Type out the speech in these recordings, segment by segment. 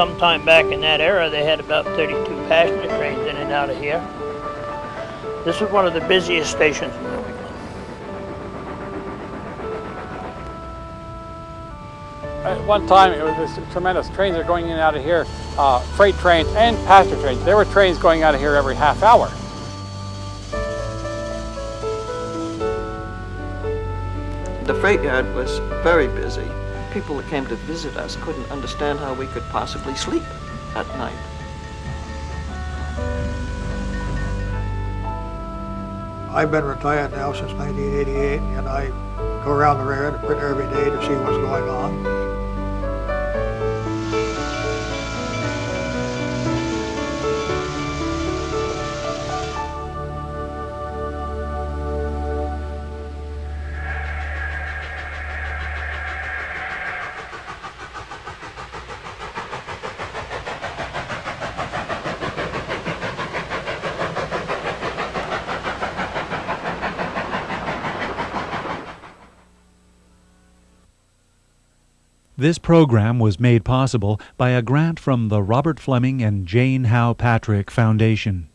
sometime back in that era, they had about 32 passenger trains in and out of here. This is one of the busiest stations in New England. At one time, it was this tremendous. Trains are going in and out of here, uh, freight trains and passenger trains. There were trains going out of here every half hour. The freight yard was very busy. People that came to visit us couldn't understand how we could possibly sleep at night. I've been retired now since 1988, and I go around the railroad every day to see what's going on. This program was made possible by a grant from the Robert Fleming and Jane Howe Patrick Foundation.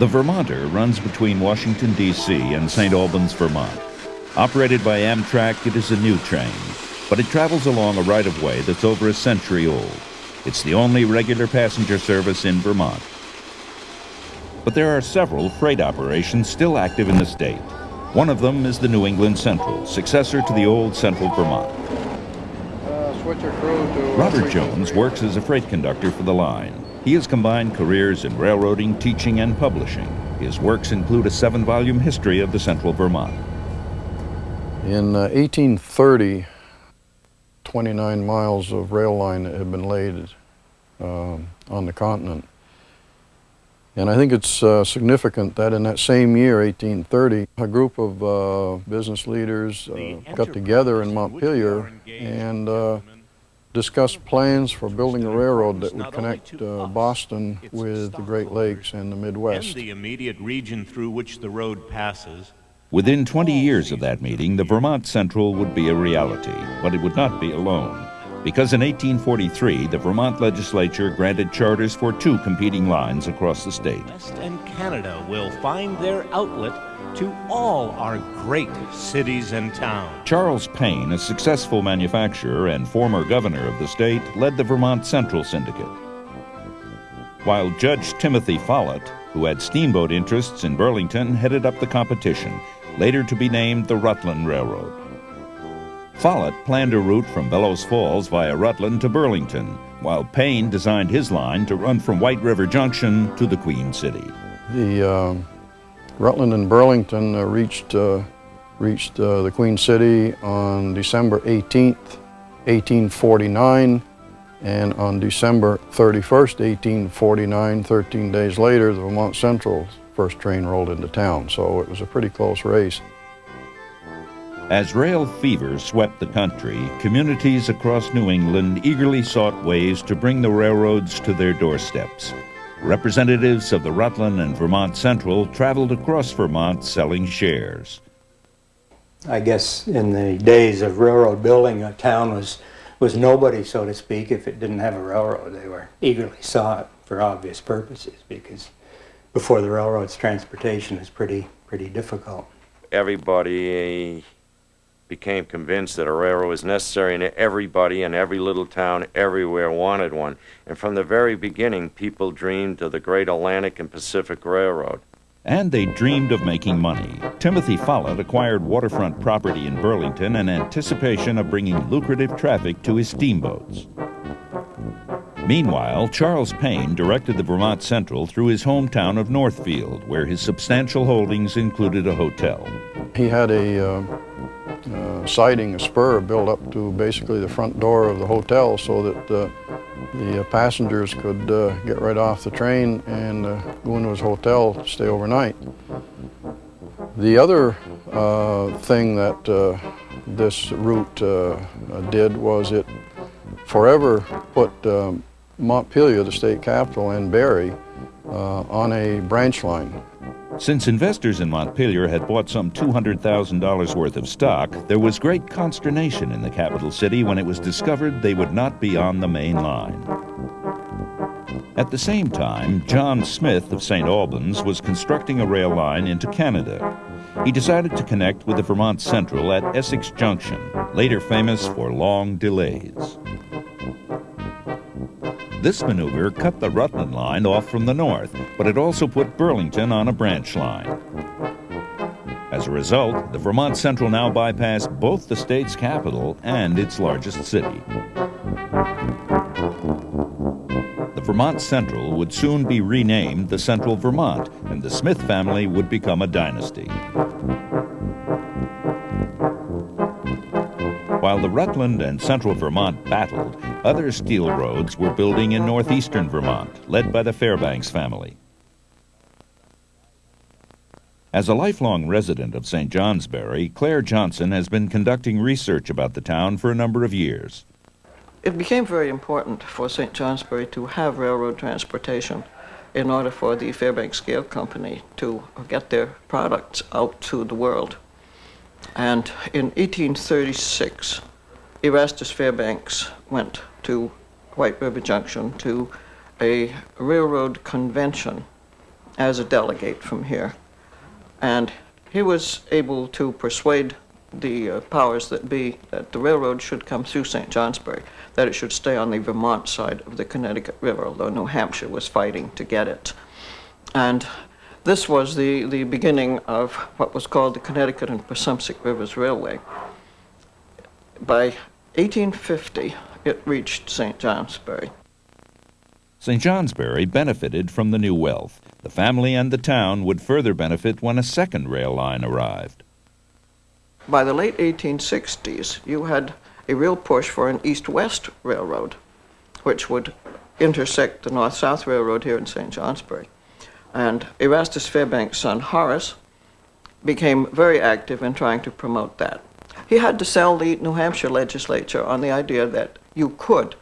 The Vermonter runs between Washington, D.C. and St. Albans, Vermont. Operated by Amtrak, it is a new train, but it travels along a right of way that's over a century old. It's the only regular passenger service in Vermont. But there are several freight operations still active in the state. One of them is the New England Central, successor to the old Central Vermont. Robert Jones works as a freight conductor for the line. He has combined careers in railroading, teaching, and publishing. His works include a seven-volume history of the Central Vermont. In uh, 1830, 29 miles of rail line had been laid uh, on the continent. And I think it's uh, significant that in that same year, 1830, a group of uh, business leaders uh, got together in Montpelier and uh, discussed plans for building a railroad that would connect uh, Boston with the Great Lakes and the Midwest. And the immediate region through which the road passes. Within 20 years of that meeting, the Vermont Central would be a reality, but it would not be alone. Because in 1843, the Vermont legislature granted charters for two competing lines across the state. West and Canada will find their outlet to all our great cities and towns. Charles Paine, a successful manufacturer and former governor of the state, led the Vermont Central Syndicate. While Judge Timothy Follett, who had steamboat interests in Burlington, headed up the competition, later to be named the Rutland Railroad. Follett planned a route from Bellows Falls via Rutland to Burlington, while Paine designed his line to run from White River Junction to the Queen City. The uh, Rutland and Burlington uh, reached, uh, reached uh, the Queen City on December 18th, 1849, and on December 31st, 1849, 13 days later, the Vermont Central first train rolled into town, so it was a pretty close race. As rail fever swept the country, communities across New England eagerly sought ways to bring the railroads to their doorsteps. Representatives of the Rutland and Vermont Central traveled across Vermont selling shares. I guess in the days of railroad building, a town was, was nobody, so to speak, if it didn't have a railroad. They were eagerly sought for obvious purposes because before the railroads, transportation was pretty, pretty difficult. Everybody became convinced that a railroad was necessary, and everybody in every little town everywhere wanted one. And from the very beginning, people dreamed of the great Atlantic and Pacific Railroad. And they dreamed of making money. Timothy Follett acquired waterfront property in Burlington in anticipation of bringing lucrative traffic to his steamboats. Meanwhile, Charles Paine directed the Vermont Central through his hometown of Northfield, where his substantial holdings included a hotel. He had a uh, uh, siding, a spur built up to basically the front door of the hotel so that uh, the uh, passengers could uh, get right off the train and uh, go into his hotel stay overnight. The other uh, thing that this route did was it forever put um, Montpelier, the state capital, and Barre on a branch line. Since investors in Montpelier had bought some $200,000 worth of stock, there was great consternation in the capital city when it was discovered they would not be on the main line. At the same time, John Smith of St. Albans was constructing a rail line into Canada. He decided to connect with the Vermont Central at Essex Junction, later famous for long delays. This maneuver cut the Rutland line off from the north, but it also put Burlington on a branch line. As a result, the Vermont Central now bypassed both the state's capital and its largest city. The Vermont Central would soon be renamed the Central Vermont, and the Smith family would become a dynasty. While the Rutland and Central Vermont battled, other steel roads were building in northeastern Vermont, led by the Fairbanks family. As a lifelong resident of St. Johnsbury, Claire Johnson has been conducting research about the town for a number of years. It became very important for St. Johnsbury to have railroad transportation in order for the Fairbanks Scale Company to get their products out to the world. And in 1836, Erastus Fairbanks went to White River Junction to a railroad convention as a delegate from here. And he was able to persuade the uh, powers that be that the railroad should come through St. Johnsbury, that it should stay on the Vermont side of the Connecticut River, although New Hampshire was fighting to get it. And this was the, the beginning of what was called the Connecticut and Passumpsic Rivers Railway. By 1850, it reached St. Johnsbury. St. Johnsbury benefited from the new wealth. The family and the town would further benefit when a second rail line arrived. By the late 1860s, you had a real push for an east-west railroad, which would intersect the north-south railroad here in St. Johnsbury. And Erastus Fairbanks' son Horace became very active in trying to promote that. He had to sell the New Hampshire legislature on the idea that you could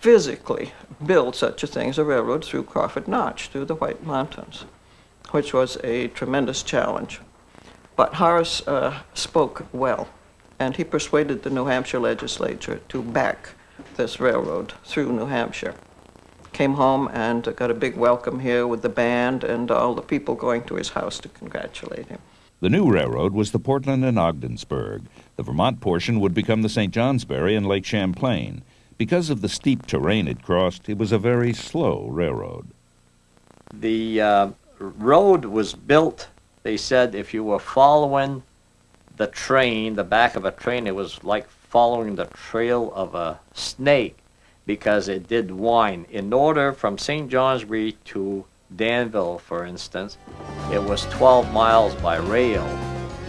physically build such a thing as a railroad through Crawford Notch, through the White Mountains, which was a tremendous challenge. But Horace uh, spoke well, and he persuaded the New Hampshire legislature to back this railroad through New Hampshire came home and got a big welcome here with the band and all the people going to his house to congratulate him. The new railroad was the Portland and Ogdensburg. The Vermont portion would become the St. Johnsbury and Lake Champlain. Because of the steep terrain it crossed, it was a very slow railroad. The uh, road was built, they said, if you were following the train, the back of a train, it was like following the trail of a snake because it did wind. In order from St. Johnsbury to Danville, for instance, it was 12 miles by rail,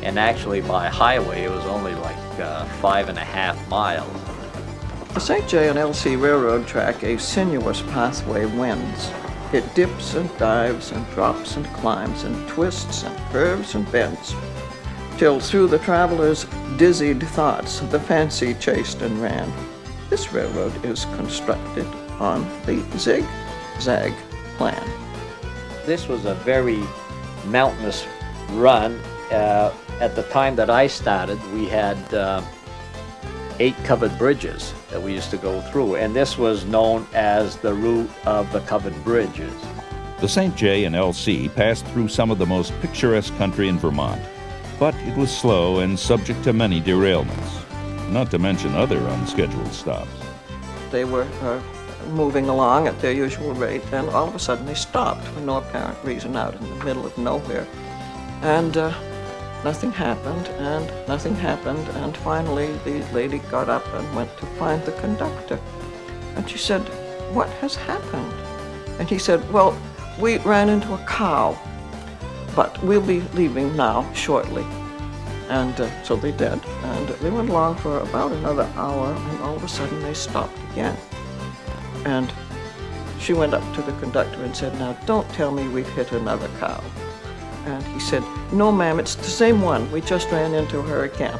and actually by highway it was only like uh, five and a half miles. The St. J and LC Railroad track, a sinuous pathway, wends. It dips and dives and drops and climbs and twists and curves and bends, till through the traveler's dizzied thoughts the fancy chased and ran. This railroad is constructed on the zigzag plan. This was a very mountainous run. Uh, at the time that I started, we had uh, eight covered bridges that we used to go through, and this was known as the route of the covered bridges. The St. J and LC passed through some of the most picturesque country in Vermont, but it was slow and subject to many derailments not to mention other unscheduled stops. They were uh, moving along at their usual rate, and all of a sudden they stopped for no apparent reason out in the middle of nowhere. And uh, nothing happened, and nothing happened, and finally the lady got up and went to find the conductor. And she said, What has happened? And he said, Well, we ran into a cow, but we'll be leaving now shortly. And uh, so they did. And they went along for about another hour, and all of a sudden they stopped again. And she went up to the conductor and said, Now don't tell me we've hit another cow. And he said, No, ma'am, it's the same one. We just ran into her again.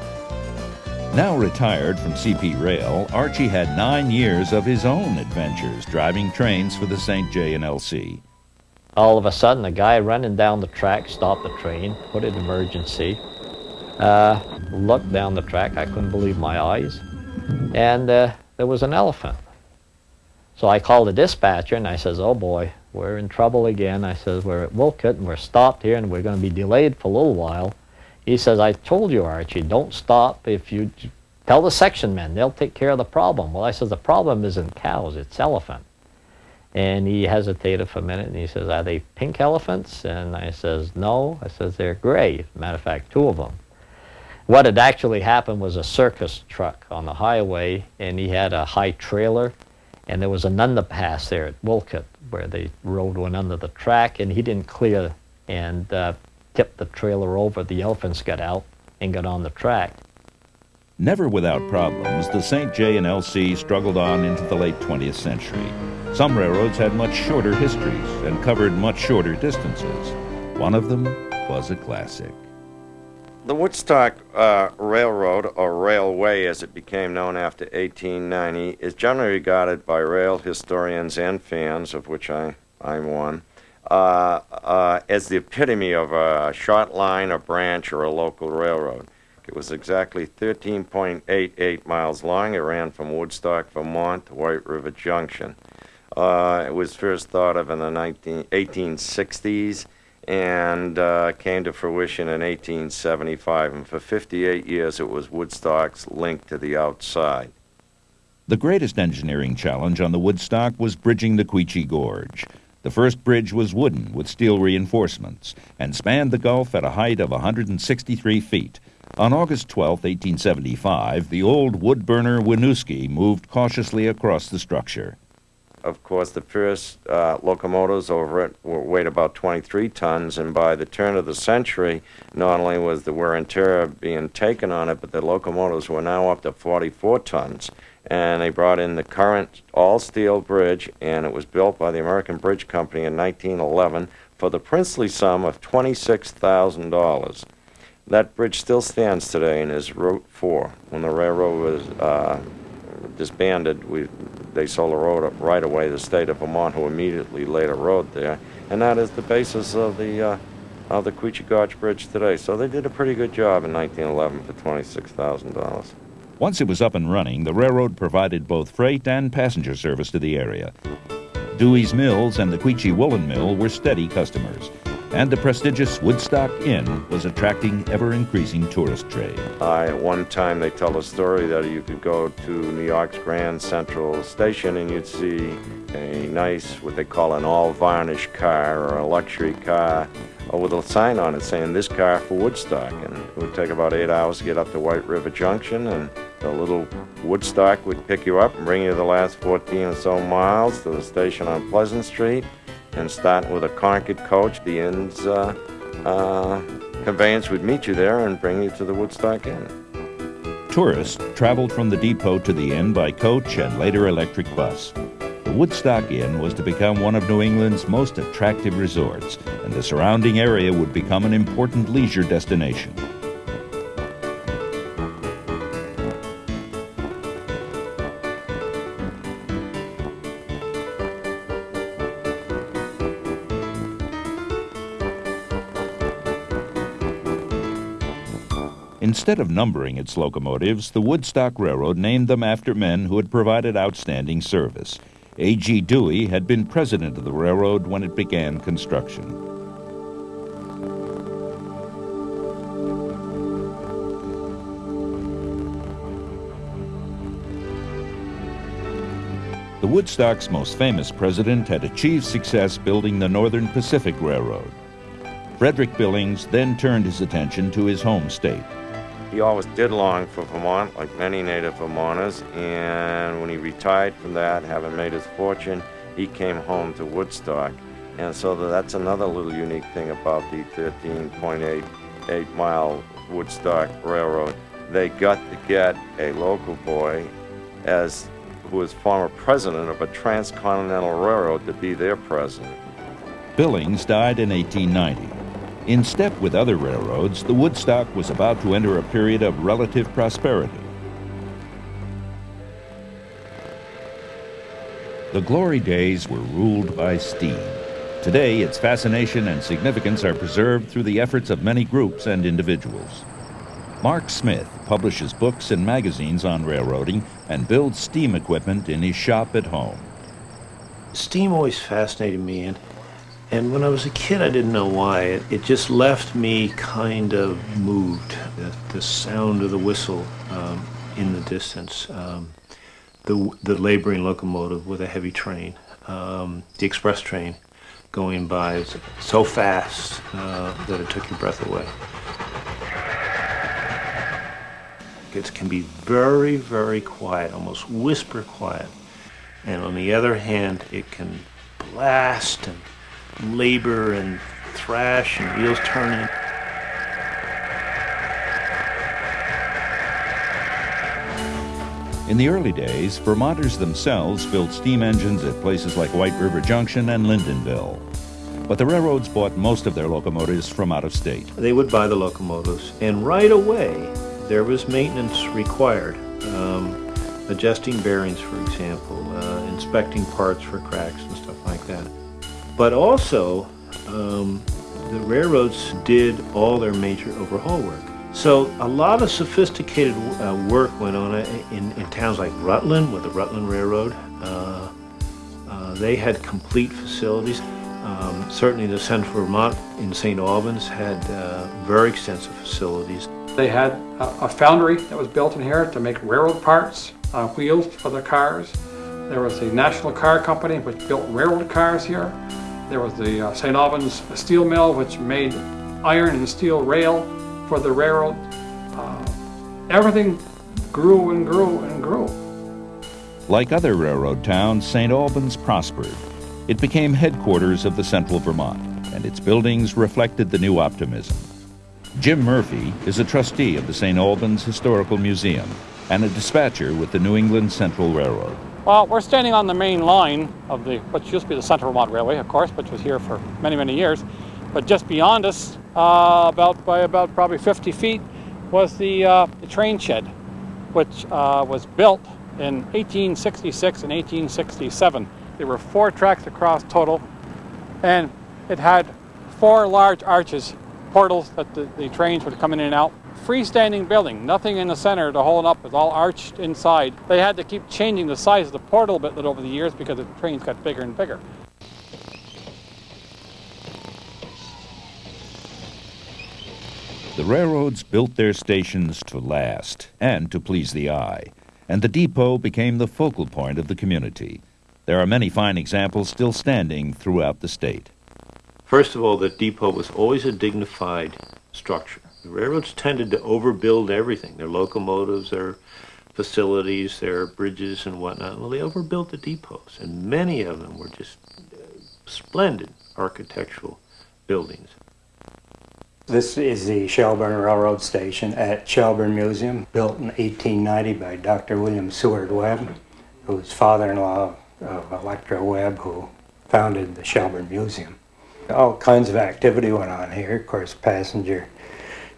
Now retired from CP Rail, Archie had nine years of his own adventures driving trains for the St. J and LC. all of a sudden, a guy running down the track stopped the train, put it in emergency, uh, looked down the track. I couldn't believe my eyes. And uh, there was an elephant. So I called the dispatcher and I says, oh boy, we're in trouble again. I says, we're at Wolcott and we're stopped here and we're going to be delayed for a little while. He says, I told you, Archie, don't stop. If you tell the section men, they'll take care of the problem. Well, I says, the problem isn't cows, it's elephant. And he hesitated for a minute and he says, are they pink elephants? And I says, no. I says, they're gray. Matter of fact, two of them. What had actually happened was a circus truck on the highway and he had a high trailer and there was an underpass there at Wolcott where the road went under the track and he didn't clear and uh, tipped the trailer over. The elephants got out and got on the track. Never without problems, the St. J and LC struggled on into the late 20th century. Some railroads had much shorter histories and covered much shorter distances. One of them was a classic. The Woodstock uh, Railroad, or Railway as it became known after 1890, is generally regarded by rail historians and fans, of which I, I'm one, uh, uh, as the epitome of a short line, a branch, or a local railroad. It was exactly 13.88 miles long. It ran from Woodstock, Vermont to White River Junction. Uh, it was first thought of in the 19, 1860s and uh, came to fruition in 1875. And for 58 years, it was Woodstock's link to the outside. The greatest engineering challenge on the Woodstock was bridging the Quechee Gorge. The first bridge was wooden with steel reinforcements and spanned the gulf at a height of 163 feet. On August 12, 1875, the old wood burner Winooski moved cautiously across the structure of course, the first uh, locomotives over it weighed about 23 tons, and by the turn of the century, not only was the wear and tear being taken on it, but the locomotives were now up to 44 tons. And they brought in the current all-steel bridge, and it was built by the American Bridge Company in 1911 for the princely sum of $26,000. That bridge still stands today and is Route 4. When the railroad was uh, disbanded, we they sold a road up right away. The state of Vermont, who immediately laid a road there, and that is the basis of the uh, of the Quechee Gorge Bridge today. So they did a pretty good job in 1911 for twenty-six thousand dollars. Once it was up and running, the railroad provided both freight and passenger service to the area. Dewey's Mills and the Quechee Woolen Mill were steady customers and the prestigious Woodstock Inn was attracting ever-increasing tourist trade. At one time, they tell a story that you could go to New York's Grand Central Station and you'd see a nice, what they call an all-varnished car or a luxury car with a sign on it saying, this car for Woodstock. And it would take about eight hours to get up to White River Junction and the little Woodstock would pick you up and bring you the last 14 or so miles to the station on Pleasant Street and starting with a Concord coach, the inn's uh, uh, conveyance would meet you there and bring you to the Woodstock Inn. Tourists traveled from the depot to the inn by coach and later electric bus. The Woodstock Inn was to become one of New England's most attractive resorts, and the surrounding area would become an important leisure destination. Instead of numbering its locomotives, the Woodstock Railroad named them after men who had provided outstanding service. A.G. Dewey had been president of the railroad when it began construction. The Woodstock's most famous president had achieved success building the Northern Pacific Railroad. Frederick Billings then turned his attention to his home state. He always did long for Vermont, like many native Vermonters, and when he retired from that, having made his fortune, he came home to Woodstock. And so that's another little unique thing about the 13.88 mile Woodstock Railroad. They got to get a local boy as who was former president of a transcontinental railroad to be their president. Billings died in 1890. In step with other railroads, the Woodstock was about to enter a period of relative prosperity. The glory days were ruled by steam. Today, its fascination and significance are preserved through the efforts of many groups and individuals. Mark Smith publishes books and magazines on railroading and builds steam equipment in his shop at home. Steam always fascinated me, and, and when I was a kid, I didn't know why. It, it just left me kind of moved. The, the sound of the whistle um, in the distance, um, the, the laboring locomotive with a heavy train, um, the express train going by so fast uh, that it took your breath away. It can be very, very quiet, almost whisper quiet. And on the other hand, it can blast and labor and thrash and wheels turning. In the early days, Vermonters themselves built steam engines at places like White River Junction and Lyndonville. But the railroads bought most of their locomotives from out of state. They would buy the locomotives, and right away there was maintenance required. Um, adjusting bearings, for example, uh, inspecting parts for cracks and stuff like that. But also, um, the railroads did all their major overhaul work. So a lot of sophisticated uh, work went on in, in, towns like Rutland with the Rutland Railroad. Uh, uh, they had complete facilities. Um, certainly the Central Vermont in St. Albans had uh, very extensive facilities. They had a, a, foundry that was built in here to make railroad parts, uh, wheels for the cars. There was a National Car Company which built railroad cars here. There was the uh, St. Albans Steel Mill which made iron and steel rail for the railroad. Uh, everything grew and grew and grew. Like other railroad towns, St. Albans prospered. It became headquarters of the Central Vermont, and its buildings reflected the new optimism. Jim Murphy is a trustee of the St. Albans Historical Museum and a dispatcher with the New England Central Railroad. Well, we're standing on the main line of the, what used to be the Central Vermont Railway, of course, which was here for many, many years. But just beyond us, uh, about by about probably 50 feet, was the, uh, the train shed, which uh, was built in 1866 and 1867. There were four tracks across total, and it had four large arches portals that the, the trains would come in and out. Freestanding building, nothing in the center to hold up, it's all arched inside. They had to keep changing the size of the portal a bit over the years because the trains got bigger and bigger. The railroads built their stations to last and to please the eye, and the depot became the focal point of the community. There are many fine examples still standing throughout the state. First of all, the depot was always a dignified structure. The railroads tended to overbuild everything, their locomotives, their facilities, their bridges and whatnot. Well, they overbuilt the depots, and many of them were just uh, splendid architectural buildings. This is the Shelburne Railroad Station at Shelburne Museum, built in 1890 by Dr. William Seward Webb, who's father-in-law of Electra Webb, who founded the Shelburne Museum all kinds of activity went on here. Of course, passenger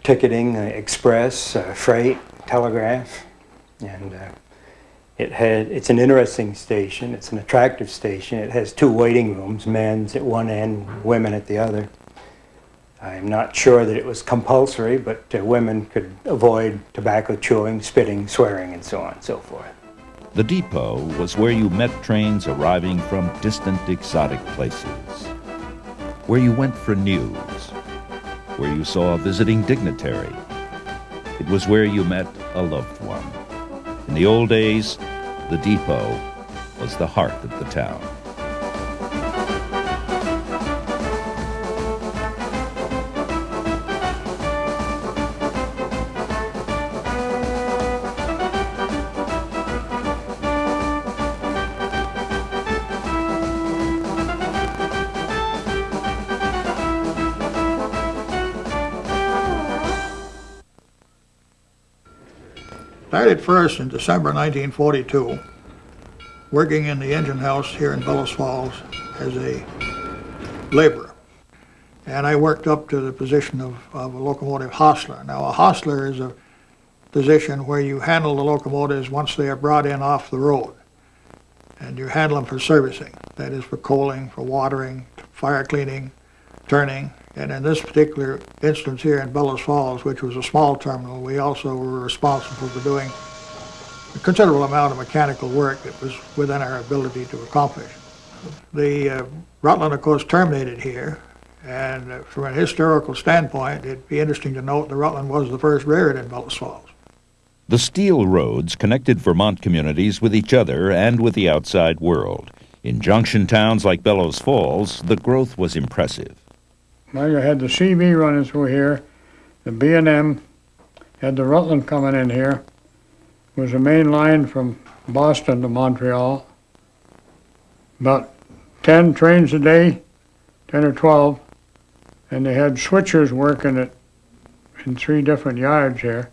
ticketing, uh, express, uh, freight, telegraph, and uh, it had. It's an interesting station. It's an attractive station. It has two waiting rooms: men's at one end, women at the other. I'm not sure that it was compulsory, but uh, women could avoid tobacco chewing, spitting, swearing, and so on and so forth. The depot was where you met trains arriving from distant exotic places where you went for news, where you saw a visiting dignitary. It was where you met a loved one. In the old days, the depot was the heart of the town. I started first in December 1942, working in the engine house here in Bellows Falls as a laborer. And I worked up to the position of, of a locomotive hostler. Now a hostler is a position where you handle the locomotives once they are brought in off the road. And you handle them for servicing, that is for coaling, for watering, fire cleaning, turning, and in this particular instance here in Bellows Falls, which was a small terminal, we also were responsible for doing a considerable amount of mechanical work that was within our ability to accomplish. The uh, Rutland, of course, terminated here, and uh, from a historical standpoint, it'd be interesting to note the Rutland was the first railroad in Bellows Falls. The steel roads connected Vermont communities with each other and with the outside world. In junction towns like Bellows Falls, the growth was impressive. You had the CV running through here, the B&M, had the Rutland coming in here. It was the main line from Boston to Montreal. About 10 trains a day, 10 or 12, and they had switchers working it in three different yards here.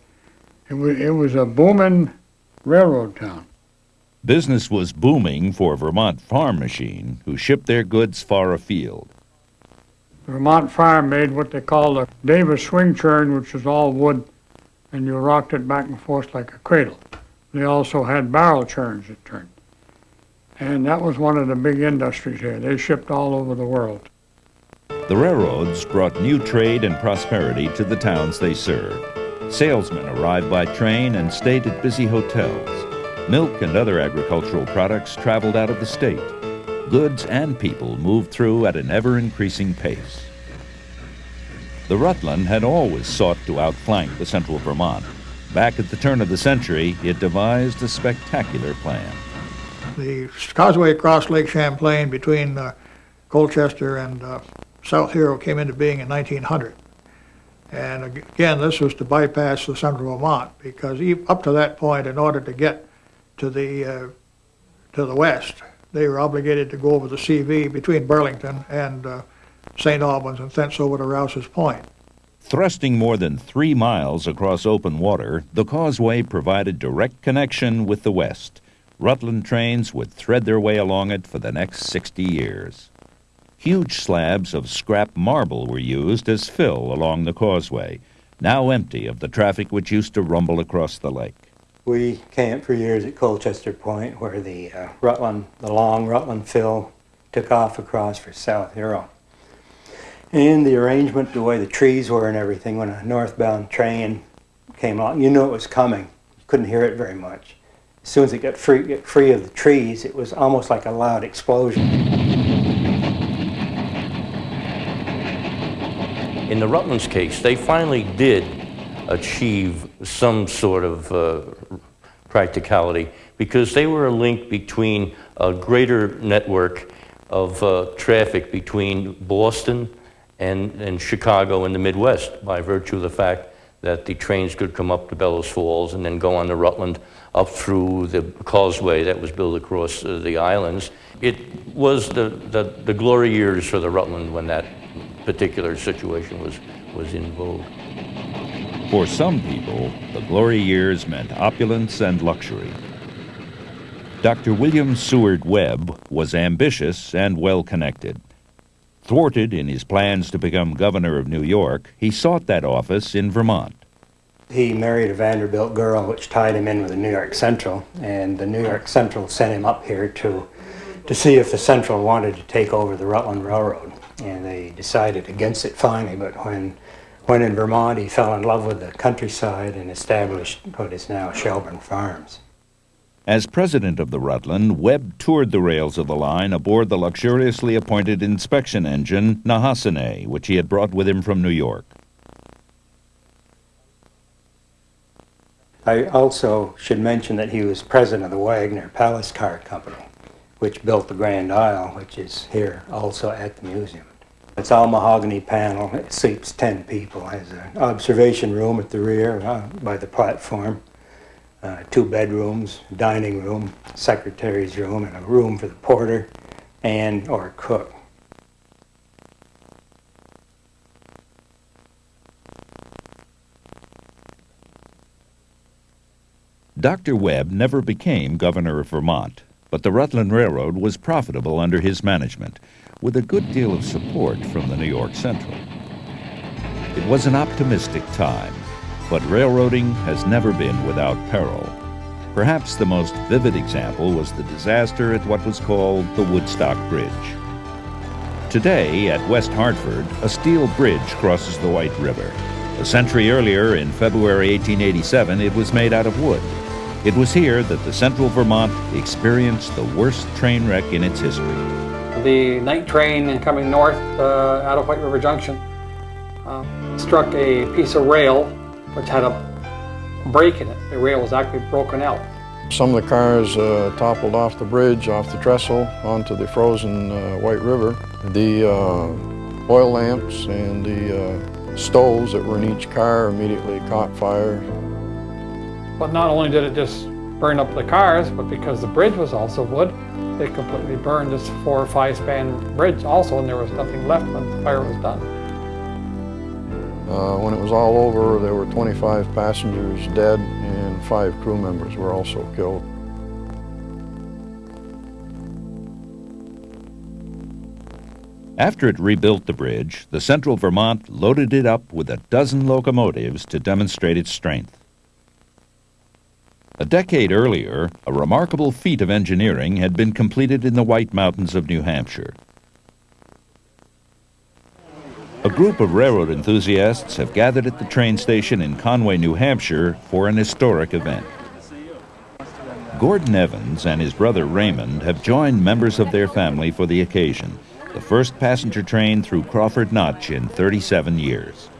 It was, it was a booming railroad town. Business was booming for Vermont Farm Machine, who shipped their goods far afield. Vermont Farm made what they called a Davis swing churn, which was all wood, and you rocked it back and forth like a cradle. They also had barrel churns that turned. And that was one of the big industries here. They shipped all over the world. The railroads brought new trade and prosperity to the towns they served. Salesmen arrived by train and stayed at busy hotels. Milk and other agricultural products traveled out of the state. Goods and people moved through at an ever-increasing pace. The Rutland had always sought to outflank the central Vermont. Back at the turn of the century, it devised a spectacular plan. The causeway across Lake Champlain between uh, Colchester and uh, South Hero came into being in 1900. And again, this was to bypass the central Vermont because up to that point, in order to get to the uh, to the west, they were obligated to go over the CV between Burlington and uh, St. Albans and thence over to Rouse's Point. Thrusting more than three miles across open water, the causeway provided direct connection with the west. Rutland trains would thread their way along it for the next 60 years. Huge slabs of scrap marble were used as fill along the causeway, now empty of the traffic which used to rumble across the lake. We camped for years at Colchester Point where the uh, Rutland, the long Rutland fill took off across for South Hero. And the arrangement, the way the trees were and everything, when a northbound train came along, you knew it was coming. You couldn't hear it very much. As soon as it got free, free of the trees, it was almost like a loud explosion. In the Rutland's case, they finally did achieve some sort of uh, practicality because they were a link between a greater network of uh, traffic between Boston and, and Chicago and the Midwest by virtue of the fact that the trains could come up to Bellows Falls and then go on the Rutland up through the causeway that was built across uh, the islands. It was the, the, the glory years for the Rutland when that particular situation was, was in vogue. For some people, the glory years meant opulence and luxury. Dr. William Seward Webb was ambitious and well connected. Thwarted in his plans to become governor of New York, he sought that office in Vermont. He married a Vanderbilt girl, which tied him in with the New York Central, and the New York Central sent him up here to, to see if the Central wanted to take over the Rutland Railroad and they decided against it finally. But when when in Vermont, he fell in love with the countryside and established what is now Shelburne Farms. As president of the Rutland, Webb toured the rails of the line aboard the luxuriously appointed inspection engine Nehasane, which he had brought with him from New York. I also should mention that he was president of the Wagner Palace Car Company, which built the Grand Isle, which is here also at the museum. It's all mahogany panel. It sleeps 10 people. Has an observation room at the rear uh, by the platform, uh, two bedrooms, dining room, secretary's room, and a room for the porter and or cook. Dr. Webb never became governor of Vermont, but the Rutland Railroad was profitable under his management with a good deal of support from the New York Central. It was an optimistic time, but railroading has never been without peril. Perhaps the most vivid example was the disaster at what was called the Woodstock Bridge. Today, at West Hartford, a steel bridge crosses the White River. A century earlier, in February 1887, it was made out of wood. It was here that the Central Vermont experienced the worst train wreck in its history. The night train coming north uh, out of White River Junction uh, struck a piece of rail which had a break in it. The rail was actually broken out. Some of the cars uh, toppled off the bridge, off the trestle, onto the frozen uh, White River. The uh, oil lamps and the uh, stoves that were in each car immediately caught fire. But not only did it just burn up the cars, but because the bridge was also wood, it completely burned this four or five span bridge also, and there was nothing left when the fire was done. Uh, when it was all over, there were 25 passengers dead and five crew members were also killed. After it rebuilt the bridge, the Central Vermont loaded it up with a dozen locomotives to demonstrate its strength. A decade earlier, a remarkable feat of engineering had been completed in the White Mountains of New Hampshire. A group of railroad enthusiasts have gathered at the train station in Conway, New Hampshire for an historic event. Gordon Evans and his brother Raymond have joined members of their family for the occasion, the first passenger train through Crawford Notch in 37 years.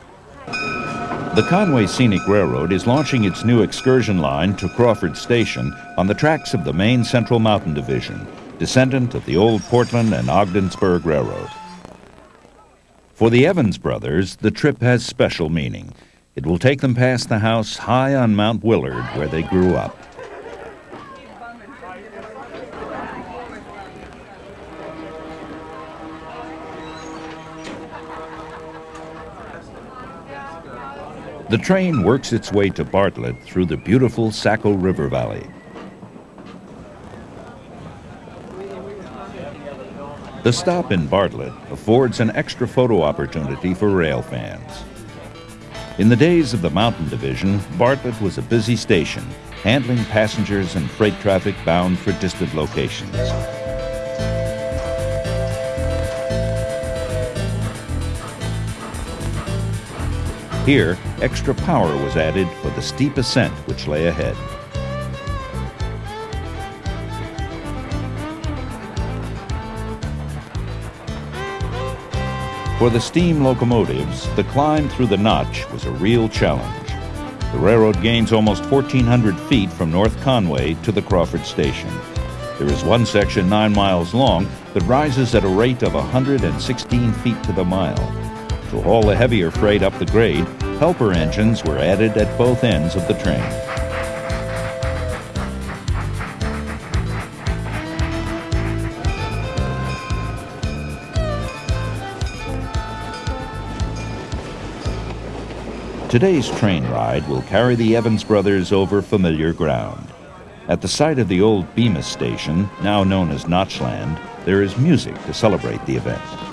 The Conway Scenic Railroad is launching its new excursion line to Crawford Station on the tracks of the Maine Central Mountain Division, descendant of the old Portland and Ogdensburg Railroad. For the Evans brothers, the trip has special meaning. It will take them past the house high on Mount Willard where they grew up. The train works its way to Bartlett through the beautiful Saco River Valley. The stop in Bartlett affords an extra photo opportunity for rail fans. In the days of the Mountain Division, Bartlett was a busy station, handling passengers and freight traffic bound for distant locations. Here, extra power was added for the steep ascent which lay ahead. For the steam locomotives, the climb through the notch was a real challenge. The railroad gains almost 1,400 feet from North Conway to the Crawford Station. There is one section nine miles long that rises at a rate of 116 feet to the mile. To haul the heavier freight up the grade, helper engines were added at both ends of the train. Today's train ride will carry the Evans brothers over familiar ground. At the site of the old Bemis station, now known as Notchland, there is music to celebrate the event.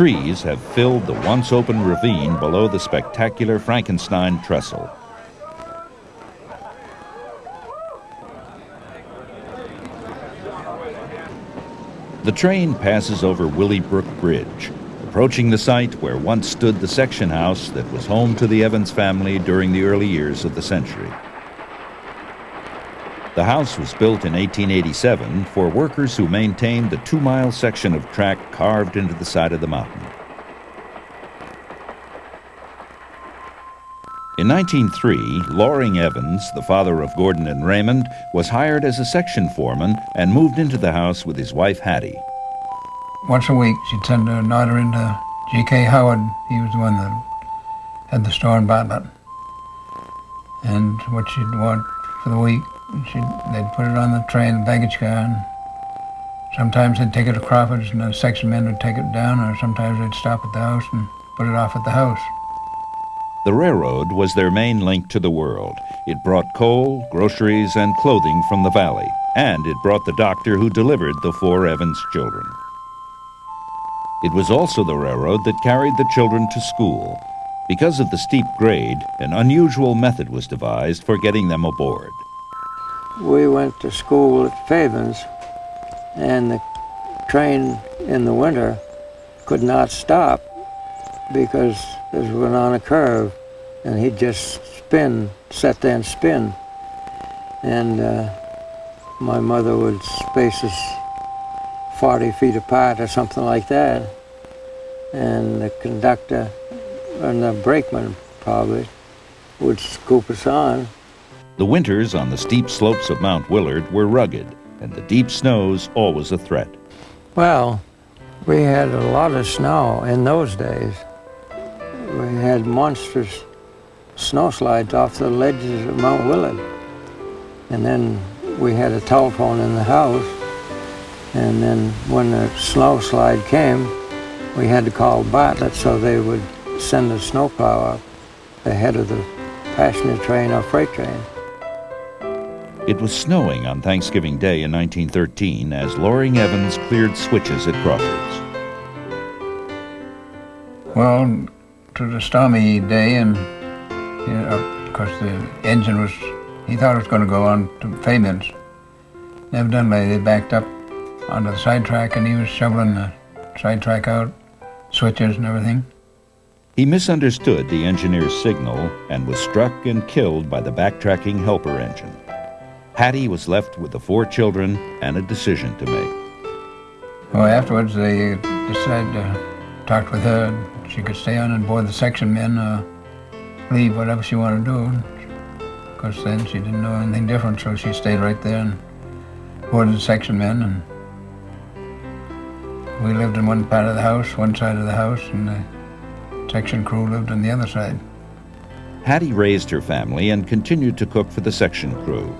Trees have filled the once open ravine below the spectacular Frankenstein trestle. The train passes over Willey Brook Bridge, approaching the site where once stood the section house that was home to the Evans family during the early years of the century. The house was built in 1887 for workers who maintained the two-mile section of track carved into the side of the mountain. In 1903, Loring Evans, the father of Gordon and Raymond, was hired as a section foreman and moved into the house with his wife Hattie. Once a week, she'd send an order into G.K. Howard. He was the one that had the store in Bartlett. And what she'd want for the week, she'd, they'd put it on the train, the baggage car, and sometimes they'd take it to Crawford's and the section men would take it down, or sometimes they'd stop at the house and put it off at the house. The railroad was their main link to the world. It brought coal, groceries, and clothing from the valley, and it brought the doctor who delivered the four Evans children. It was also the railroad that carried the children to school. Because of the steep grade, an unusual method was devised for getting them aboard. We went to school at Fabyan's, and the train in the winter could not stop because it went on a curve, and he'd just spin, there and spin. And uh, my mother would space us 40 feet apart or something like that. And the conductor and the brakeman probably would scoop us on. The winters on the steep slopes of Mount Willard were rugged, and the deep snows always a threat. Well, we had a lot of snow in those days. We had monstrous snowslides off the ledges of Mount Willard. And then we had a telephone in the house. And then when the snow slide came, we had to call Bartlett so they would send a snowplow up ahead of the passenger train or freight train. It was snowing on Thanksgiving Day in 1913 as Loring Evans cleared switches at Crawford's. Well, to the stormy day, and you know, of course the engine was, he thought it was going to go on to Fabyan's. Evidently, they backed up onto the sidetrack, and he was shoveling the sidetrack out, switches and everything. He misunderstood the engineer's signal and was struck and killed by the backtracking helper engine. Hattie was left with the four children and a decision to make. Well, afterwards they decided to talk with her. She could stay on and board the section men, uh, leave whatever she wanted to do. Of course, then she didn't know anything different, so she stayed right there and boarded the section men. And we lived in one part of the house, one side of the house, and the section crew lived on the other side. Hattie raised her family and continued to cook for the section crew.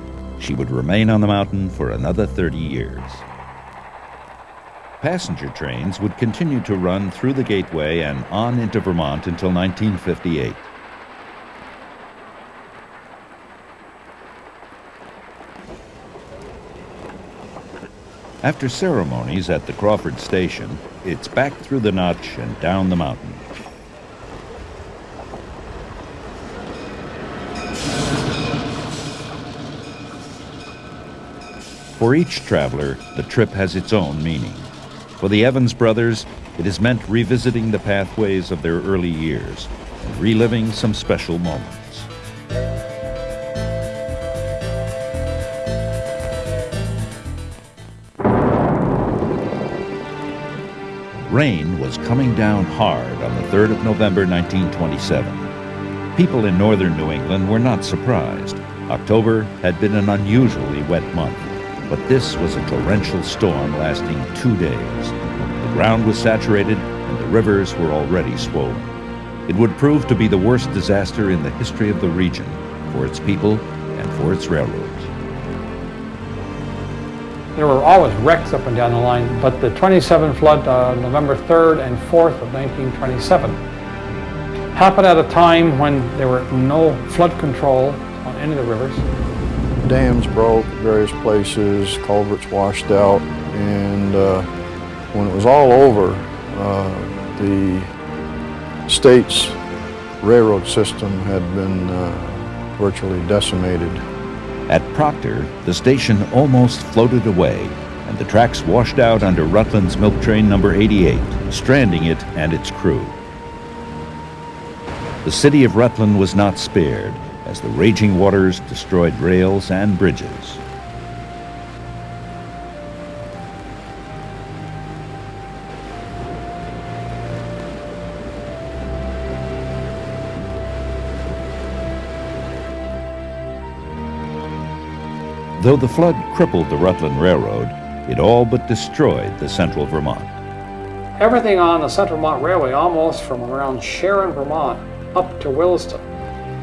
She would remain on the mountain for another 30 years. Passenger trains would continue to run through the Gateway and on into Vermont until 1958. After ceremonies at the Crawford Station, it's back through the notch and down the mountain. For each traveler, the trip has its own meaning. For the Evans brothers, it has meant revisiting the pathways of their early years and reliving some special moments. Rain was coming down hard on the 3rd of November 1927. People in northern New England were not surprised. October had been an unusually wet month, but this was a torrential storm lasting two days. The ground was saturated and the rivers were already swollen. It would prove to be the worst disaster in the history of the region for its people and for its railroads. There were always wrecks up and down the line, but the 27 flood, uh, November 3rd and 4th of 1927, happened at a time when there were no flood control on any of the rivers. Dams broke at various places, culverts washed out, and uh, when it was all over, uh, the state's railroad system had been uh, virtually decimated. At Proctor, the station almost floated away, and the tracks washed out under Rutland's milk train number 88, stranding it and its crew. The city of Rutland was not spared, as the raging waters destroyed rails and bridges. Though the flood crippled the Rutland Railroad, it all but destroyed the central Vermont. Everything on the Central Vermont Railway, almost from around Sharon, Vermont, up to Williston,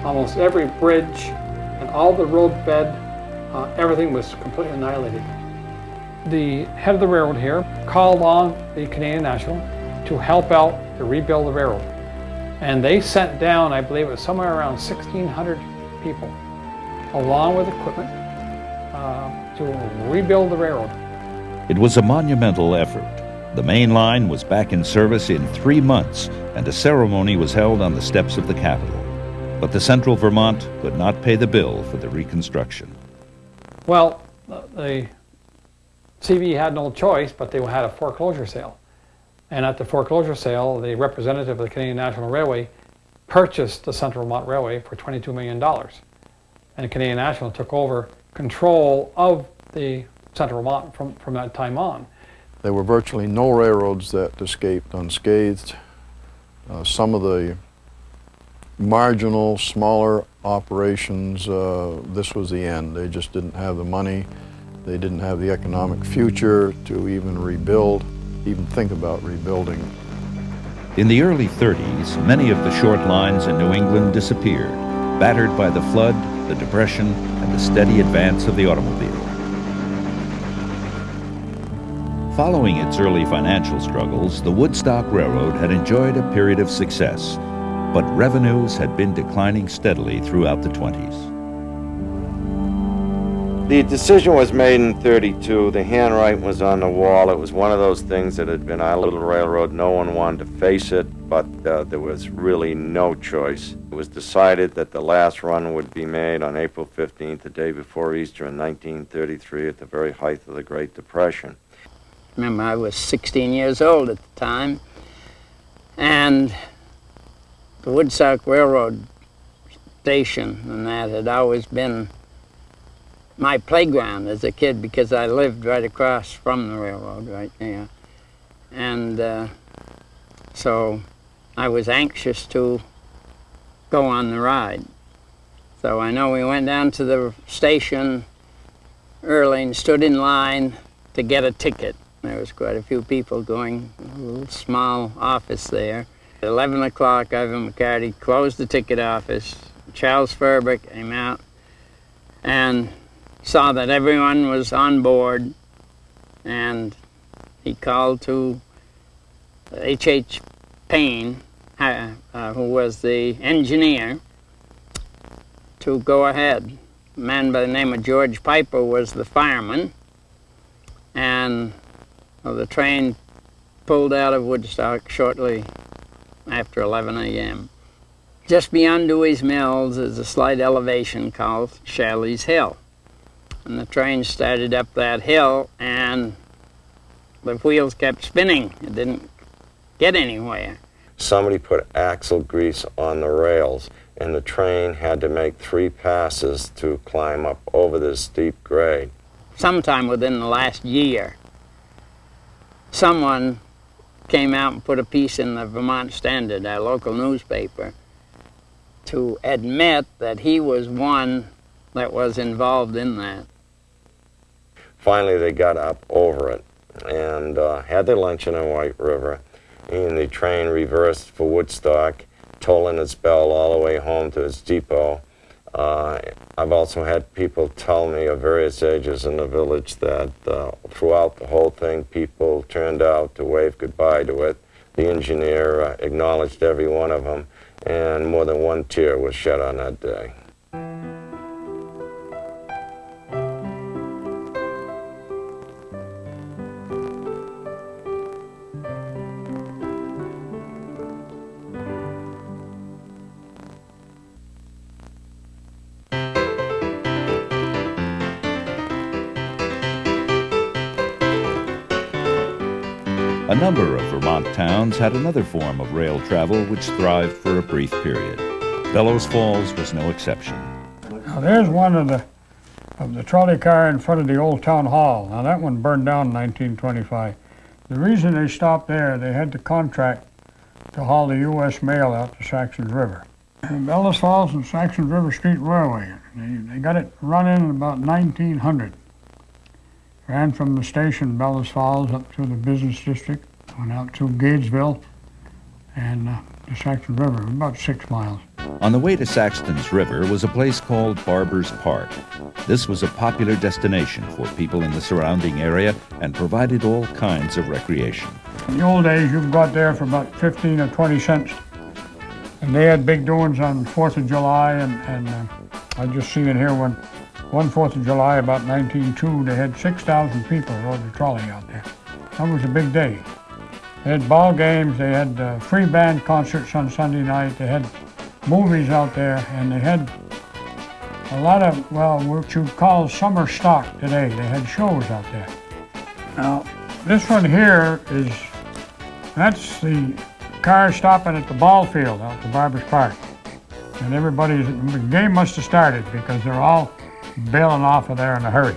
almost every bridge and all the roadbed, uh, everything was completely annihilated. The head of the railroad here called on the Canadian National to help out to rebuild the railroad. And they sent down, I believe it was somewhere around 1,600 people, along with equipment, uh, to rebuild the railroad. It was a monumental effort. The main line was back in service in three months, and a ceremony was held on the steps of the Capitol. But the Central Vermont could not pay the bill for the reconstruction. Well, the CV had no choice, but they had a foreclosure sale. And at the foreclosure sale, the representative of the Canadian National Railway purchased the Central Vermont Railway for $22 million. And Canadian National took over control of the Central Vermont from, from that time on. There were virtually no railroads that escaped unscathed. Uh, some of the marginal, smaller operations, uh, this was the end. They just didn't have the money. They didn't have the economic future to even rebuild, even think about rebuilding. In the early 30s, many of the short lines in New England disappeared, battered by the flood, the depression, and the steady advance of the automobile. Following its early financial struggles, the Woodstock Railroad had enjoyed a period of success, but revenues had been declining steadily throughout the 20s. The decision was made in 32. The handwriting was on the wall. It was one of those things that had been our little railroad. No one wanted to face it, but uh, there was really no choice. It was decided that the last run would be made on April 15th, the day before Easter in 1933, at the very height of the Great Depression. Remember, I was 16 years old at the time, and the Woodstock Railroad station and that had always been my playground as a kid because I lived right across from the railroad right there. And uh, so I was anxious to go on the ride. So I know we went down to the station early and stood in line to get a ticket. There was quite a few people going, a little small office there. At 11 o'clock, Ivan McCarty closed the ticket office. Charles Ferber came out and saw that everyone was on board and he called to H.H. Payne, uh, who was the engineer, to go ahead. A man by the name of George Piper was the fireman, and well, the train pulled out of Woodstock shortly after 11 a.m. Just beyond Dewey's Mills is a slight elevation called Shaley's Hill. And the train started up that hill and the wheels kept spinning. It didn't get anywhere. Somebody put axle grease on the rails and the train had to make three passes to climb up over this steep grade. Sometime within the last year, someone came out and put a piece in the Vermont Standard, our local newspaper, to admit that he was one that was involved in that. Finally, they got up over it and uh, had their luncheon in White River, and the train reversed for Woodstock, tolling its bell all the way home to its depot. Uh, I've also had people tell me of various ages in the village that uh, throughout the whole thing, people turned out to wave goodbye to it. The engineer uh, acknowledged every one of them, and more than one tear was shed on that day. Number of Vermont towns had another form of rail travel which thrived for a brief period. Bellows Falls was no exception. Now there's one of the of the trolley car in front of the old town hall. Now that one burned down in 1925. The reason they stopped there, they had the contract to haul the U.S. mail out to Saxtons River. Bellows Falls and Saxtons River Street Railway. They, they got it running in about 1900. Ran from the station, Bellows Falls, up to the business district, went out to Gageville and uh, the Saxon River, about six miles. On the way to Saxton's River was a place called Barber's Park. This was a popular destination for people in the surrounding area and provided all kinds of recreation. In the old days, you got there for about 15 or 20 cents. And they had big doings on 4th of July, and, and uh, I just seen it here when one 4th of July, about 1902, they had 6,000 people rode the trolley out there. That was a big day. They had ball games, they had uh, free band concerts on Sunday night, they had movies out there, and they had a lot of, well, what you call summer stock today. They had shows out there. Now, this one here is, that's the car stopping at the ball field out to Barbers Park. And everybody's, the game must have started because they're all bailing off of there in a hurry.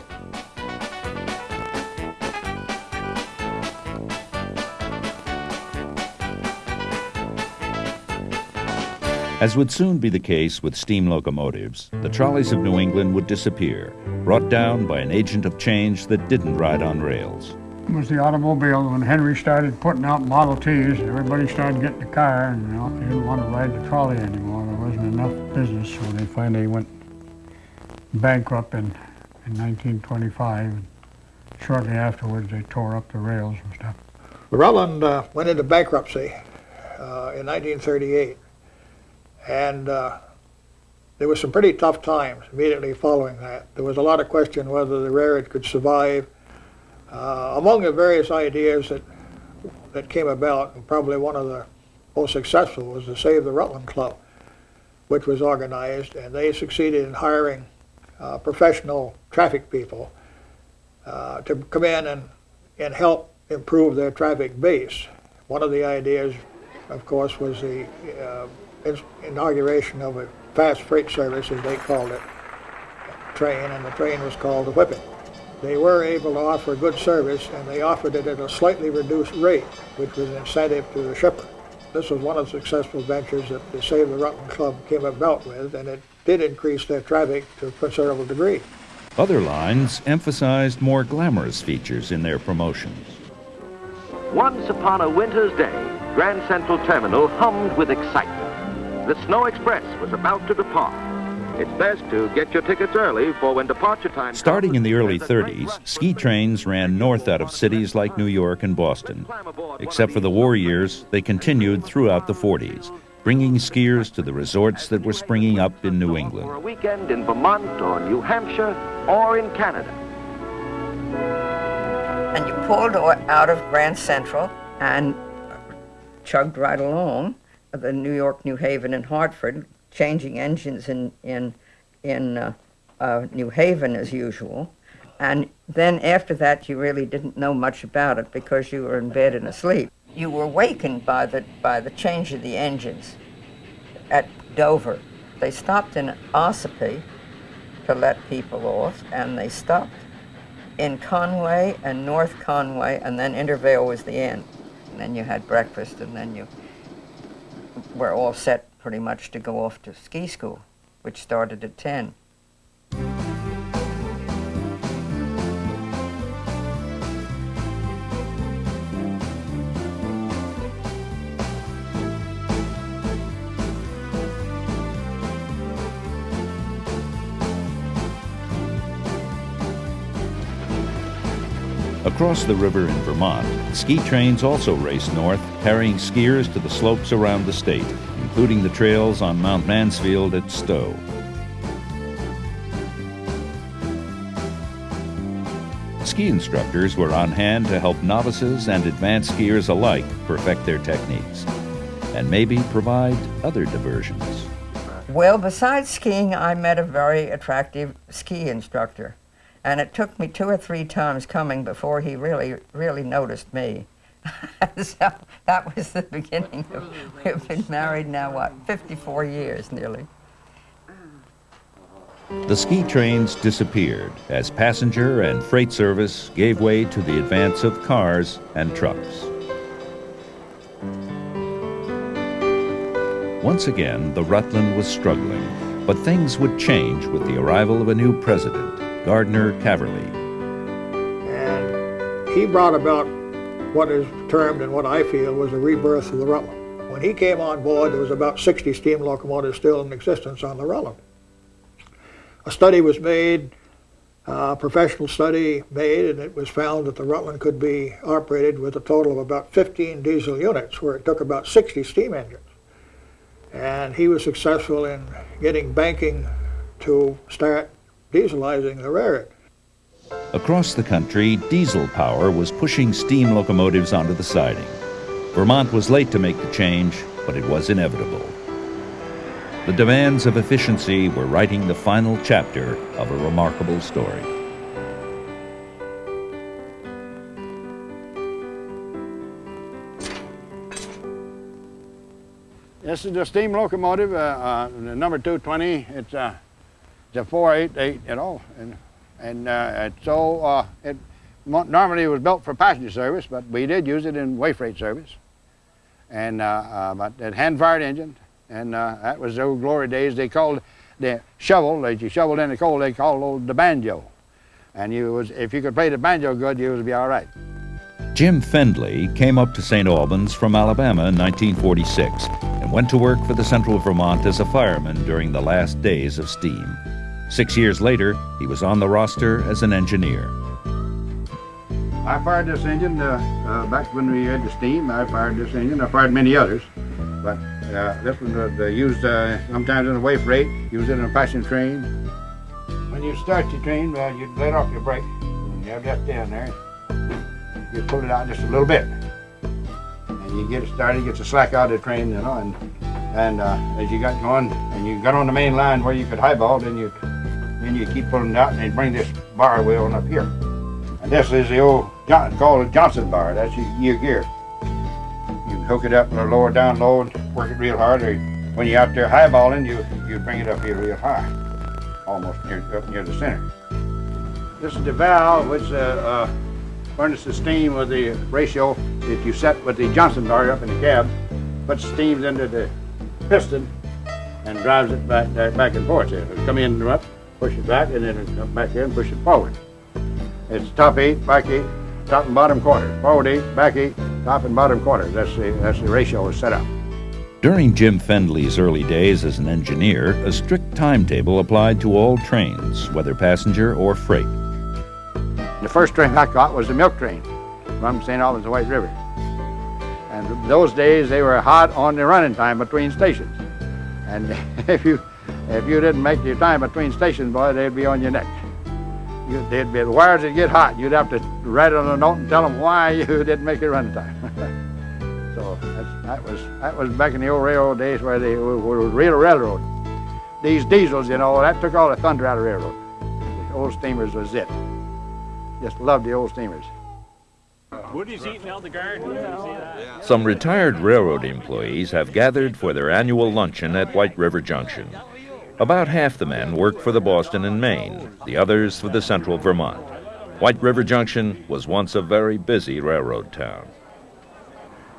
As would soon be the case with steam locomotives, the trolleys of New England would disappear, brought down by an agent of change that didn't ride on rails. It was the automobile when Henry started putting out Model Ts. Everybody started getting a car, and you know, they didn't want to ride the trolley anymore. There wasn't enough business, so they finally went bankrupt in, in 1925. Shortly afterwards, they tore up the rails and stuff. Rutland uh, went into bankruptcy uh, in 1938. And uh, there was some pretty tough times immediately following that. There was a lot of question whether the railroad could survive. Uh, among the various ideas that, that came about, and probably one of the most successful was the Save the Rutland Club, which was organized, and they succeeded in hiring uh, professional traffic people uh, to come in and, and help improve their traffic base. One of the ideas, of course, was the uh, inauguration of a fast freight service, as they called it, train, and the train was called the Whippet. They were able to offer good service, and they offered it at a slightly reduced rate, which was an incentive to the shipper. This was one of the successful ventures that the Save the Rutland Club came about with, and it did increase their traffic to a considerable degree. Other lines emphasized more glamorous features in their promotions. Once upon a winter's day, Grand Central Terminal hummed with excitement the Snow Express was about to depart. It's best to get your tickets early for when departure time Starting in the early 30s, ski trains ran north out of cities like New York and Boston. Except for the war years, they continued throughout the 40s, bringing skiers to the resorts that were springing up in New England. For a weekend in Vermont or New Hampshire or in Canada. And you pulled out of Grand Central and chugged right along the New York, New Haven, and Hartford, changing engines in, in, in uh, uh, New Haven as usual. And then after that, you really didn't know much about it because you were in bed and asleep. You were wakened by the, by the change of the engines at Dover. They stopped in Ossipee to let people off, and they stopped in Conway and North Conway, and then Intervale was the end. And then you had breakfast, and then you we're all set pretty much to go off to ski school, which started at 10. Across the river in Vermont, ski trains also race north, carrying skiers to the slopes around the state, including the trails on Mount Mansfield at Stowe. Ski instructors were on hand to help novices and advanced skiers alike perfect their techniques and maybe provide other diversions. Well, besides skiing, I met a very attractive ski instructor. And it took me two or three times coming before he really, really noticed me. so that was the beginning of, we've been married now, what, 54 years nearly. The ski trains disappeared as passenger and freight service gave way to the advance of cars and trucks. Once again, the Rutland was struggling, but things would change with the arrival of a new president. Gardner Caverly. And he brought about what is termed and what I feel was a rebirth of the Rutland. When he came on board, there was about 60 steam locomotives still in existence on the Rutland. A study was made, a professional study made, and it was found that the Rutland could be operated with a total of about 15 diesel units, where it took about 60 steam engines. And he was successful in getting banking to start dieselizing the railroad. Across the country, diesel power was pushing steam locomotives onto the siding. Vermont was late to make the change, but it was inevitable. The demands of efficiency were writing the final chapter of a remarkable story. This is the steam locomotive, uh, uh, the number 220. It's, uh, a 488, you know, and, and uh, it's so, uh, it normally it was built for passenger service, but we did use it in way freight service. And, uh, but it hand-fired engine, and that was the old glory days. They called the shovel, as you shoveled in the coal, they called old the banjo. And you was, if you could play the banjo good, you would be all right. Jim Fendley came up to St. Albans from Alabama in 1946 and went to work for the Central Vermont as a fireman during the last days of steam. Six years later, he was on the roster as an engineer. I fired this engine uh, uh, back when we had the steam. I fired this engine. I fired many others, but uh, this one uh, they used uh, sometimes in a way freight, use it in a passenger train. When you start your train, uh, you let off your brake. You have that down there you pull it out just a little bit. And you get it started, get the slack out of the train, you know, and and uh, as you got going and you got on the main line where you could highball, then you then you keep pulling it out and you bring this bar wheel up here. And this is the old John, called a Johnson bar. That's your, your gear. You hook it up in a lower down low and work it real hard. Or when you're out there highballing, you you bring it up here real high, almost near up near the center. This is the valve, which uh, uh, the steam with the ratio that you set with the Johnson bar up in the cab, puts steams into the piston and drives it back, back and forth. It'll come in and up, push it back, and then come back in and push it forward. It's top eight, back eight, top and bottom quarters. Forward eight, back eight, top and bottom quarters. That's the, that's the ratio is set up. During Jim Fendley's early days as an engineer, a strict timetable applied to all trains, whether passenger or freight. The first train I got was the milk train from St. Albans to White River. And those days they were hot on the running time between stations. And if you if you didn't make your time between stations, boy, they'd be on your neck. You, they'd be, the wires would get hot. You'd have to write it on a note and tell them why you didn't make your run time. so that was that was back in the old railroad days where they were, were real railroad. These diesels, you know, that took all the thunder out of railroad. The old steamers was it. Just love the old steamers. Woody's eating out the garden. Some retired railroad employees have gathered for their annual luncheon at White River Junction. About half the men worked for the Boston and Maine, the others for the Central Vermont. White River Junction was once a very busy railroad town.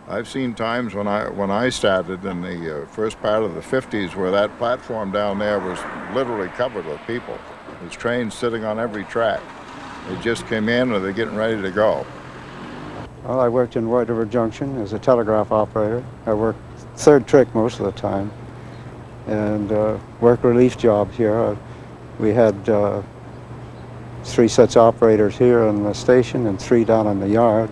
I've seen times when I when I started in the uh, first part of the 50s where that platform down there was literally covered with people. There's trains sitting on every track. They just came in or they're getting ready to go. Well, I worked in White River Junction as a telegraph operator. I worked third trick most of the time and uh, work relief jobs here. Uh, we had uh, three such operators here on the station and three down in the yard.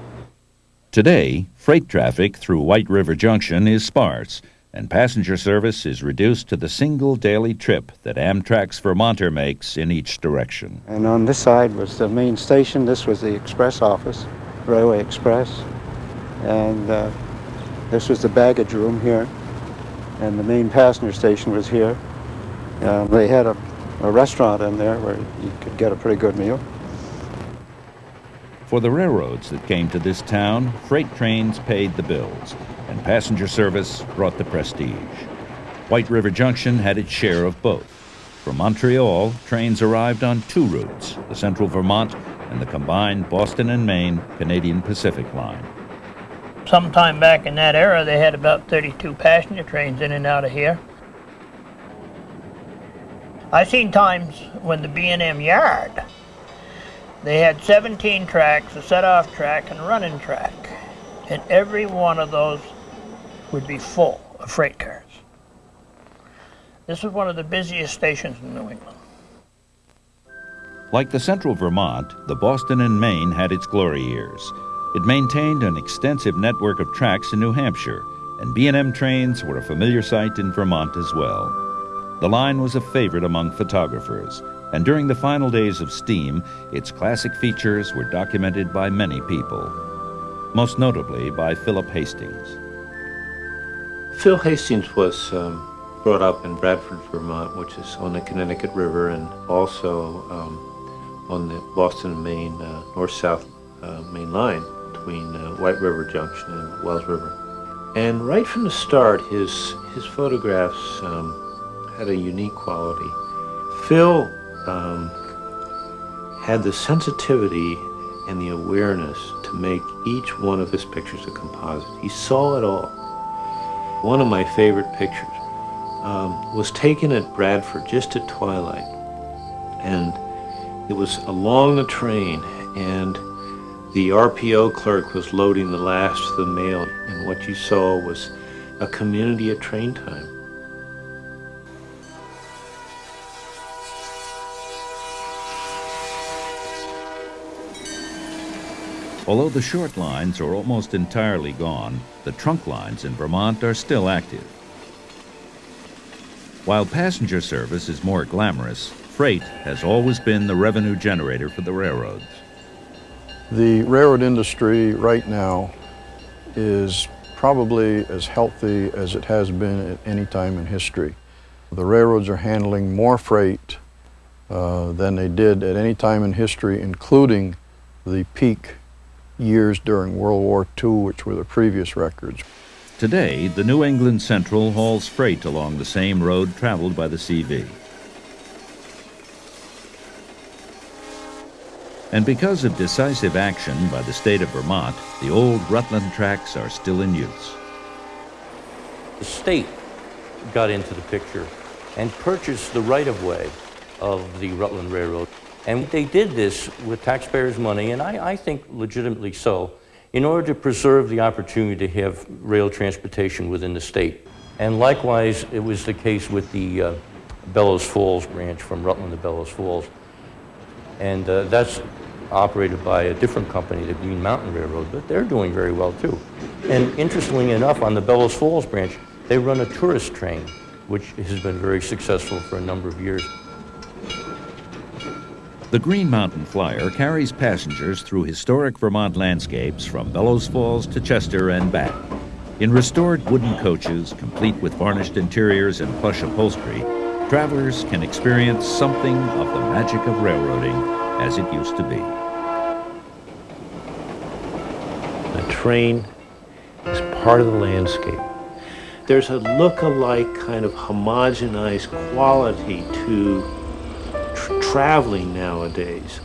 Today, freight traffic through White River Junction is sparse, and passenger service is reduced to the single daily trip that Amtrak's Vermonter makes in each direction. And on this side was the main station. This was the express office, Railway Express. And uh, this was the baggage room here. And the main passenger station was here. And they had a, a restaurant in there where you could get a pretty good meal. For the railroads that came to this town, freight trains paid the bills and passenger service brought the prestige. White River Junction had its share of both. From Montreal, trains arrived on two routes, the Central Vermont and the combined Boston and Maine Canadian Pacific line. Sometime back in that era, they had about 32 passenger trains in and out of here. I've seen times when the B&M yard, they had 17 tracks, a set-off track, and a running track. And every one of those would be full of freight cars. This was one of the busiest stations in New England. Like the Central Vermont, the Boston and Maine had its glory years. It maintained an extensive network of tracks in New Hampshire, and B&M trains were a familiar sight in Vermont as well. The line was a favorite among photographers, and during the final days of steam, its classic features were documented by many people, most notably by Philip Hastings. Phil Hastings was um, brought up in Bradford, Vermont, which is on the Connecticut River, and also um, on the Boston, Maine, uh, north-south uh, main line between uh, White River Junction and Wells River. And right from the start, his his photographs um, had a unique quality. Phil um, had the sensitivity and the awareness to make each one of his pictures a composite. He saw it all. One of my favorite pictures um, was taken at Bradford just at twilight. And it was along the train, and the RPO clerk was loading the last of the mail, and what you saw was a community at train time. Although the short lines are almost entirely gone, the trunk lines in Vermont are still active. While passenger service is more glamorous, freight has always been the revenue generator for the railroads. The railroad industry right now is probably as healthy as it has been at any time in history. The railroads are handling more freight uh, than they did at any time in history, including the peak years during World War II, which were the previous records. Today, the New England Central hauls freight along the same road traveled by the CV. And because of decisive action by the state of Vermont, the old Rutland tracks are still in use. The state got into the picture and purchased the right-of-way of the Rutland Railroad. And they did this with taxpayers' money, and I, I, think legitimately so, in order to preserve the opportunity to have rail transportation within the state. And likewise, it was the case with the uh, Bellows Falls branch from Rutland to Bellows Falls. And uh, that's operated by a different company, the Green Mountain Railroad, but they're doing very well too. And interestingly enough, on the Bellows Falls branch, they run a tourist train, which has been very successful for a number of years. The Green Mountain Flyer carries passengers through historic Vermont landscapes from Bellows Falls to Chester and back. In restored wooden coaches, complete with varnished interiors and plush upholstery, travelers can experience something of the magic of railroading as it used to be. The train is part of the landscape. There's a look-alike kind of homogenized quality to traveling nowadays.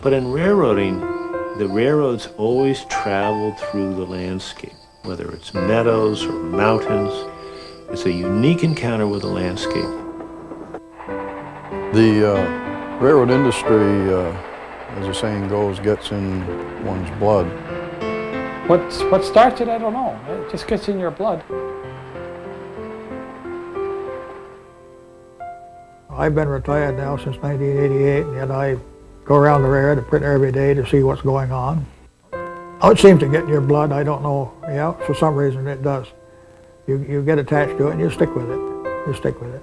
But in railroading, the railroads always traveled through the landscape, whether it's meadows or mountains. It's a unique encounter with the landscape. The uh, railroad industry, uh, as the saying goes, gets in one's blood. What's, what starts it, I don't know. It just gets in your blood. I've been retired now since 1988, and yet I go around the railroad and print every day to see what's going on. Oh, it seems to get in your blood. I don't know. Yeah, for some reason it does. You, you get attached to it and you stick with it. You stick with it.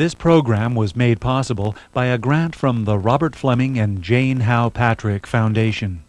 This program was made possible by a grant from the Robert Fleming and Jane Howe Patrick Foundation.